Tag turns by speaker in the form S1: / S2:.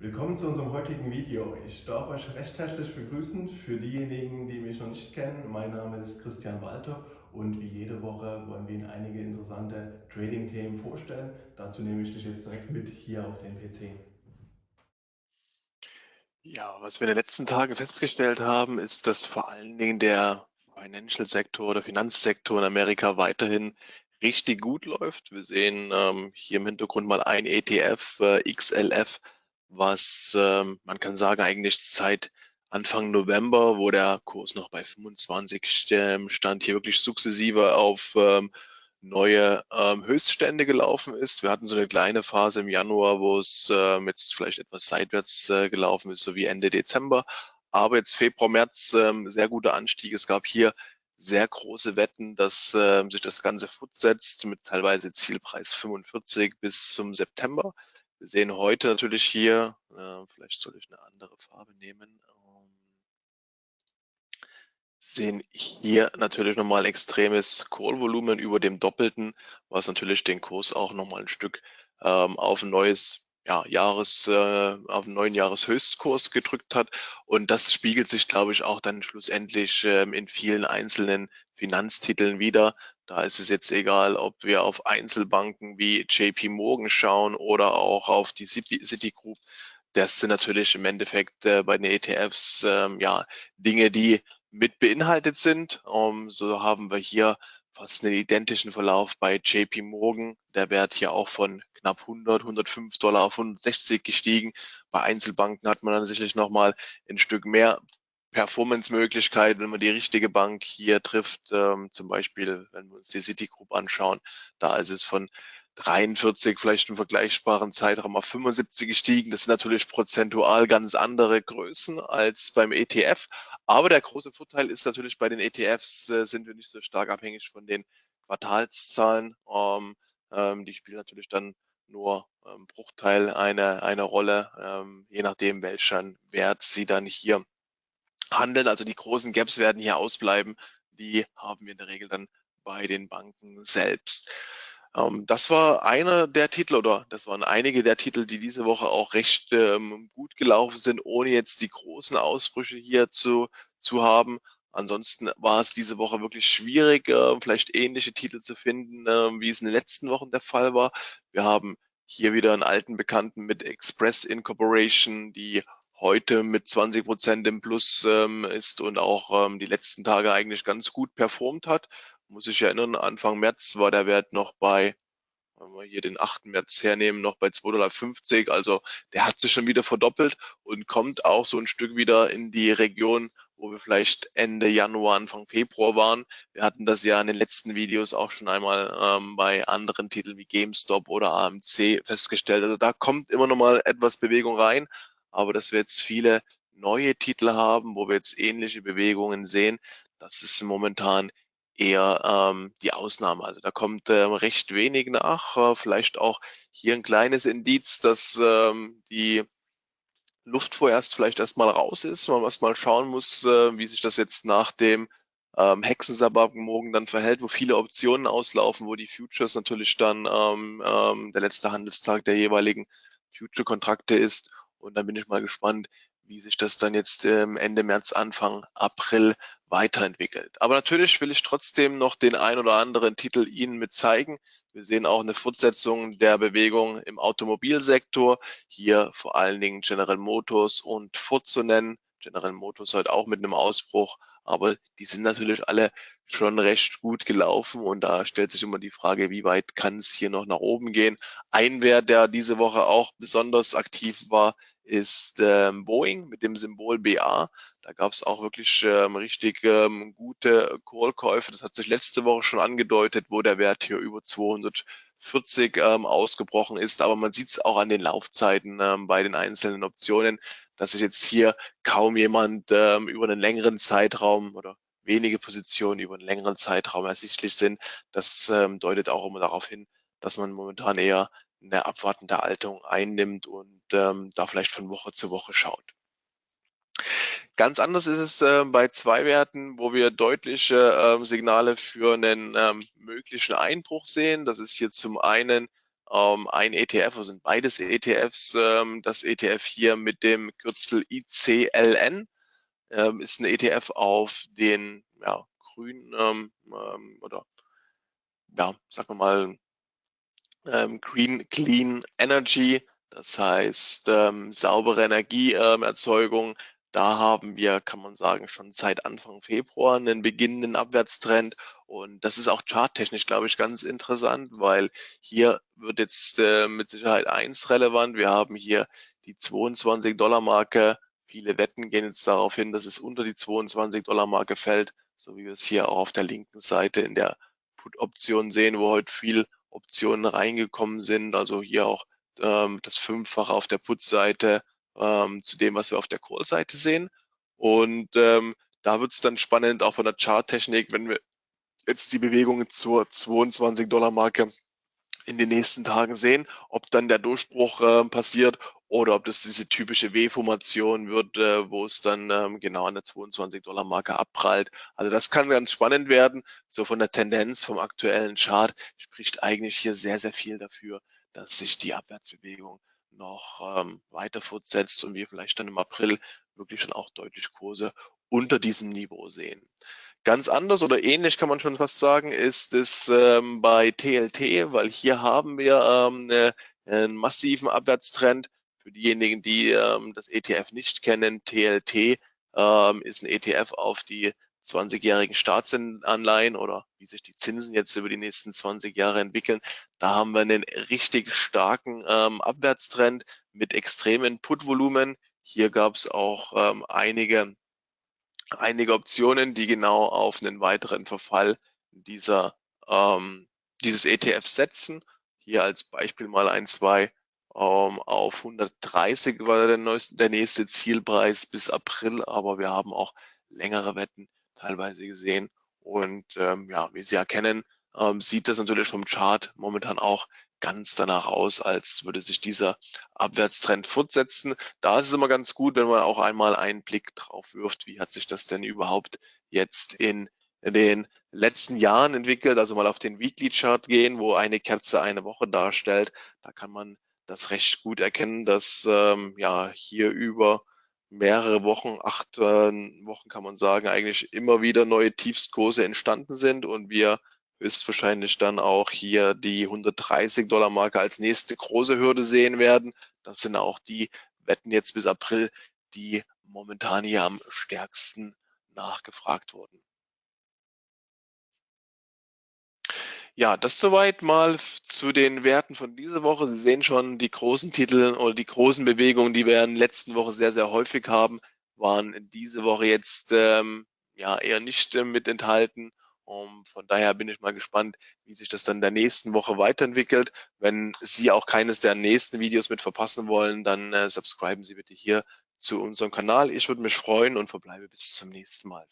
S1: Willkommen zu unserem heutigen Video. Ich darf euch recht herzlich begrüßen. Für diejenigen, die mich noch nicht kennen, mein Name ist Christian Walter und wie jede Woche wollen wir Ihnen einige interessante Trading-Themen vorstellen. Dazu nehme ich dich jetzt direkt mit hier auf den PC.
S2: Ja, was wir in den letzten Tagen festgestellt haben, ist, dass vor allen Dingen der Financial-Sektor oder Finanzsektor in Amerika weiterhin richtig gut läuft. Wir sehen ähm, hier im Hintergrund mal ein ETF, äh, XLF, was ähm, man kann sagen eigentlich seit Anfang November, wo der Kurs noch bei 25 ähm, stand, hier wirklich sukzessive auf ähm, neue ähm, Höchststände gelaufen ist. Wir hatten so eine kleine Phase im Januar, wo es ähm, jetzt vielleicht etwas seitwärts äh, gelaufen ist, so wie Ende Dezember. Aber jetzt Februar, März ähm, sehr guter Anstieg. Es gab hier sehr große Wetten, dass äh, sich das Ganze fortsetzt mit teilweise Zielpreis 45 bis zum September. Wir sehen heute natürlich hier, äh, vielleicht soll ich eine andere Farbe nehmen, ähm, sehen hier natürlich nochmal extremes Call-Volumen über dem Doppelten, was natürlich den Kurs auch nochmal ein Stück ähm, auf ein neues ja, Jahres, äh, auf einen neuen Jahreshöchstkurs gedrückt hat. Und das spiegelt sich, glaube ich, auch dann schlussendlich ähm, in vielen einzelnen Finanztiteln wieder. Da ist es jetzt egal, ob wir auf Einzelbanken wie JP Morgan schauen oder auch auf die Citigroup. Das sind natürlich im Endeffekt äh, bei den ETFs ähm, ja Dinge, die mit beinhaltet sind. Um, so haben wir hier fast einen identischen Verlauf bei JP Morgan. Der Wert hier auch von knapp 100, 105 Dollar auf 160 gestiegen. Bei Einzelbanken hat man dann sicherlich nochmal ein Stück mehr Performance-Möglichkeit, wenn man die richtige Bank hier trifft, ähm, zum Beispiel, wenn wir uns die Citigroup anschauen, da ist es von 43 vielleicht im vergleichbaren Zeitraum auf 75 gestiegen. Das sind natürlich prozentual ganz andere Größen als beim ETF. Aber der große Vorteil ist natürlich, bei den ETFs äh, sind wir nicht so stark abhängig von den Quartalszahlen. Ähm, ähm, die spielen natürlich dann nur ähm, Bruchteil einer, einer Rolle, ähm, je nachdem, welchen Wert sie dann hier handeln. Also die großen Gaps werden hier ausbleiben. Die haben wir in der Regel dann bei den Banken selbst. Ähm, das war einer der Titel oder das waren einige der Titel, die diese Woche auch recht ähm, gut gelaufen sind, ohne jetzt die großen Ausbrüche hier zu, zu haben. Ansonsten war es diese Woche wirklich schwierig, äh, vielleicht ähnliche Titel zu finden, äh, wie es in den letzten Wochen der Fall war. Wir haben hier wieder einen alten Bekannten mit Express Incorporation, die heute mit 20 Prozent im Plus ähm, ist und auch ähm, die letzten Tage eigentlich ganz gut performt hat. Muss ich erinnern, Anfang März war der Wert noch bei, wenn wir hier den 8. März hernehmen, noch bei 2,50 Dollar. Also der hat sich schon wieder verdoppelt und kommt auch so ein Stück wieder in die Region, wo wir vielleicht Ende Januar, Anfang Februar waren. Wir hatten das ja in den letzten Videos auch schon einmal ähm, bei anderen Titeln wie GameStop oder AMC festgestellt. Also da kommt immer noch mal etwas Bewegung rein, aber dass wir jetzt viele neue Titel haben, wo wir jetzt ähnliche Bewegungen sehen, das ist momentan eher ähm, die Ausnahme. Also da kommt ähm, recht wenig nach. Äh, vielleicht auch hier ein kleines Indiz, dass ähm, die Luft vorerst vielleicht erstmal raus ist, man erstmal schauen muss, äh, wie sich das jetzt nach dem ähm, Hexensabbat morgen dann verhält, wo viele Optionen auslaufen, wo die Futures natürlich dann ähm, ähm, der letzte Handelstag der jeweiligen Future-Kontrakte ist und dann bin ich mal gespannt, wie sich das dann jetzt ähm, Ende März, Anfang April weiterentwickelt. Aber natürlich will ich trotzdem noch den ein oder anderen Titel Ihnen mit zeigen. Wir sehen auch eine Fortsetzung der Bewegung im Automobilsektor. Hier vor allen Dingen General Motors und Ford zu nennen. General Motors heute auch mit einem Ausbruch, aber die sind natürlich alle schon recht gut gelaufen und da stellt sich immer die Frage, wie weit kann es hier noch nach oben gehen. Ein Wert, der diese Woche auch besonders aktiv war, ist ähm, Boeing mit dem Symbol BA. Da gab es auch wirklich ähm, richtig ähm, gute Call-Käufe. Das hat sich letzte Woche schon angedeutet, wo der Wert hier über 240 ähm, ausgebrochen ist. Aber man sieht es auch an den Laufzeiten ähm, bei den einzelnen Optionen, dass sich jetzt hier kaum jemand ähm, über einen längeren Zeitraum oder wenige Positionen über einen längeren Zeitraum ersichtlich sind. Das ähm, deutet auch immer darauf hin, dass man momentan eher eine abwartende Haltung einnimmt und ähm, da vielleicht von Woche zu Woche schaut. Ganz anders ist es äh, bei zwei Werten, wo wir deutliche äh, Signale für einen ähm, möglichen Einbruch sehen. Das ist hier zum einen ähm, ein ETF, also sind beides ETFs. Ähm, das ETF hier mit dem Kürzel ICLN ähm, ist ein ETF auf den ja, grünen ähm, ähm, oder ja, sagen wir mal ähm, Green Clean Energy, das heißt ähm, saubere Energieerzeugung. Da haben wir, kann man sagen, schon seit Anfang Februar einen beginnenden Abwärtstrend. Und das ist auch charttechnisch, glaube ich, ganz interessant, weil hier wird jetzt äh, mit Sicherheit eins relevant. Wir haben hier die 22 Dollar Marke. Viele Wetten gehen jetzt darauf hin, dass es unter die 22 Dollar Marke fällt, so wie wir es hier auch auf der linken Seite in der Put-Option sehen, wo heute viel Optionen reingekommen sind. Also hier auch ähm, das Fünffache auf der Put-Seite ähm, zu dem, was wir auf der Call-Seite sehen. Und ähm, da wird es dann spannend, auch von der Charttechnik, wenn wir jetzt die Bewegungen zur 22 Dollar Marke in den nächsten Tagen sehen, ob dann der Durchbruch äh, passiert oder ob das diese typische W-Formation wird, äh, wo es dann ähm, genau an der 22 Dollar Marke abprallt. Also das kann ganz spannend werden. So von der Tendenz vom aktuellen Chart spricht eigentlich hier sehr, sehr viel dafür, dass sich die Abwärtsbewegung noch ähm, weiter fortsetzt und wir vielleicht dann im April wirklich schon auch deutlich Kurse unter diesem Niveau sehen. Ganz anders oder ähnlich kann man schon fast sagen, ist es ähm, bei TLT, weil hier haben wir ähm, eine, einen massiven Abwärtstrend. Für diejenigen, die ähm, das ETF nicht kennen, TLT ähm, ist ein ETF auf die 20-jährigen Staatsanleihen oder wie sich die Zinsen jetzt über die nächsten 20 Jahre entwickeln. Da haben wir einen richtig starken ähm, Abwärtstrend mit extremen Put-Volumen. Hier gab es auch ähm, einige, einige Optionen, die genau auf einen weiteren Verfall dieser, ähm, dieses ETF setzen. Hier als Beispiel mal ein, zwei ähm, auf 130 war der, neueste, der nächste Zielpreis bis April, aber wir haben auch längere Wetten teilweise gesehen. Und ähm, ja, wie Sie erkennen, ähm, sieht das natürlich vom Chart momentan auch ganz danach aus, als würde sich dieser Abwärtstrend fortsetzen. Da ist es immer ganz gut, wenn man auch einmal einen Blick drauf wirft, wie hat sich das denn überhaupt jetzt in den letzten Jahren entwickelt, also mal auf den Weekly Chart gehen, wo eine Kerze eine Woche darstellt. Da kann man das recht gut erkennen, dass ähm, ja hier über mehrere Wochen, acht äh, Wochen kann man sagen, eigentlich immer wieder neue Tiefstkurse entstanden sind und wir höchstwahrscheinlich dann auch hier die 130 Dollar Marke als nächste große Hürde sehen werden. Das sind auch die Wetten jetzt bis April, die momentan hier am stärksten nachgefragt wurden. Ja, das soweit mal zu den Werten von dieser Woche. Sie sehen schon, die großen Titel oder die großen Bewegungen, die wir in der letzten Woche sehr, sehr häufig haben, waren diese Woche jetzt ähm, ja eher nicht äh, mit enthalten. Um, von daher bin ich mal gespannt, wie sich das dann der nächsten Woche weiterentwickelt. Wenn Sie auch keines der nächsten Videos mit verpassen wollen, dann äh, subscriben Sie bitte hier zu unserem Kanal. Ich würde mich freuen und verbleibe bis zum nächsten Mal.